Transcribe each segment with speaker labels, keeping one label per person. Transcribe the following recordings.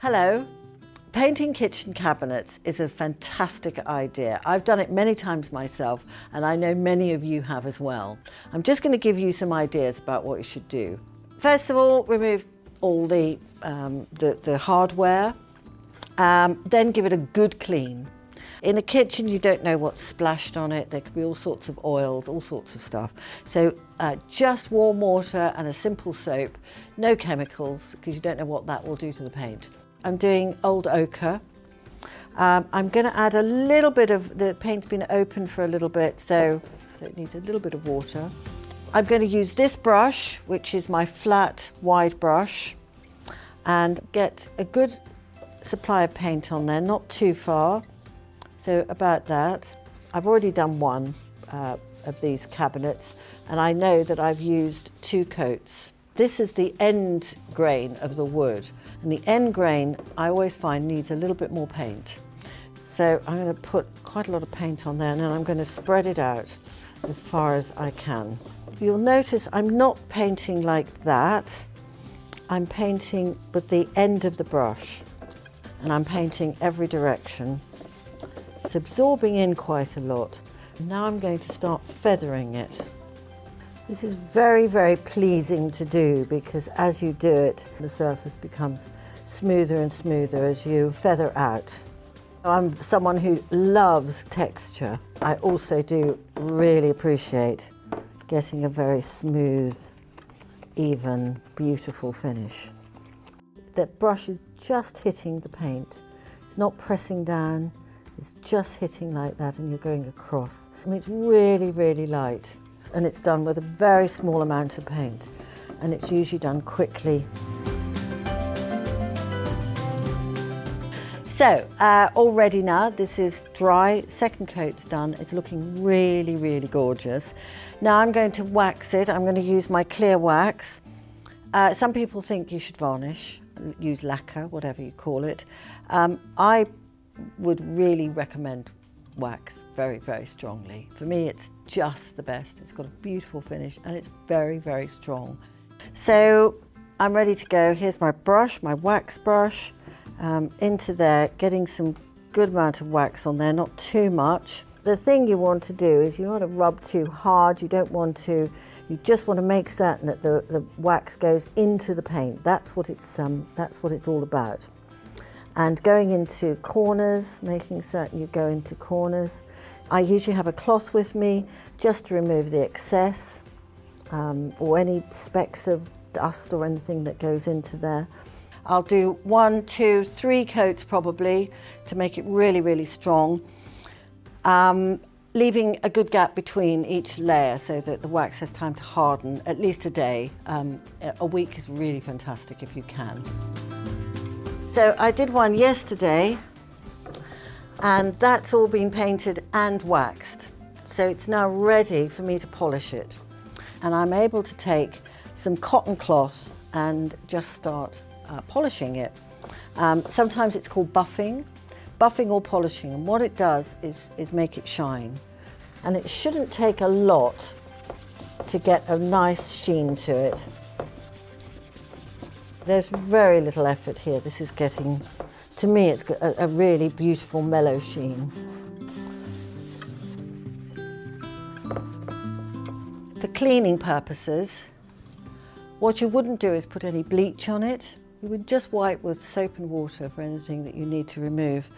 Speaker 1: Hello. Painting kitchen cabinets is a fantastic idea. I've done it many times myself and I know many of you have as well. I'm just going to give you some ideas about what you should do. First of all, remove all the, um, the, the, hardware, um, then give it a good clean. In a kitchen, you don't know what's splashed on it. There could be all sorts of oils, all sorts of stuff. So uh, just warm water and a simple soap, no chemicals, because you don't know what that will do to the paint. I'm doing old ochre. Um, I'm going to add a little bit of, the paint's been open for a little bit, so, so it needs a little bit of water. I'm going to use this brush, which is my flat, wide brush, and get a good supply of paint on there, not too far. So about that. I've already done one uh, of these cabinets, and I know that I've used two coats. This is the end grain of the wood. And the end grain, I always find, needs a little bit more paint. So I'm going to put quite a lot of paint on there and then I'm going to spread it out as far as I can. You'll notice I'm not painting like that. I'm painting with the end of the brush and I'm painting every direction. It's absorbing in quite a lot. Now I'm going to start feathering it. This is very, very pleasing to do because as you do it, the surface becomes smoother and smoother as you feather out. I'm someone who loves texture. I also do really appreciate getting a very smooth, even, beautiful finish. The brush is just hitting the paint. It's not pressing down, it's just hitting like that and you're going across. I mean, it's really, really light and it's done with a very small amount of paint and it's usually done quickly. So uh, already now this is dry, second coat's done, it's looking really, really gorgeous. Now I'm going to wax it, I'm going to use my clear wax. Uh, some people think you should varnish, use lacquer, whatever you call it. Um, I would really recommend wax very, very strongly. For me, it's just the best. It's got a beautiful finish and it's very, very strong. So I'm ready to go. Here's my brush, my wax brush, um, into there, getting some good amount of wax on there, not too much. The thing you want to do is you don't want to rub too hard. You don't want to, you just want to make certain that the, the wax goes into the paint. That's what it's, um, that's what it's all about and going into corners, making certain you go into corners. I usually have a cloth with me just to remove the excess um, or any specks of dust or anything that goes into there. I'll do one, two, three coats probably to make it really, really strong. Um, leaving a good gap between each layer so that the wax has time to harden at least a day. Um, a week is really fantastic if you can. So I did one yesterday and that's all been painted and waxed. So it's now ready for me to polish it. And I'm able to take some cotton cloth and just start uh, polishing it. Um, sometimes it's called buffing, buffing or polishing. And what it does is, is make it shine. And it shouldn't take a lot to get a nice sheen to it. There's very little effort here. This is getting, to me, it's a, a really beautiful mellow sheen. For cleaning purposes, what you wouldn't do is put any bleach on it. You would just wipe with soap and water for anything that you need to remove.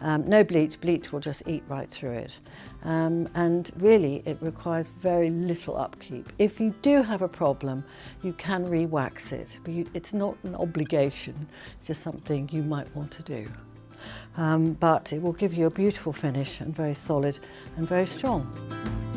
Speaker 1: Um, no bleach, bleach will just eat right through it. Um, and really it requires very little upkeep. If you do have a problem, you can re-wax it, but you, it's not an obligation, it's just something you might want to do. Um, but it will give you a beautiful finish and very solid and very strong.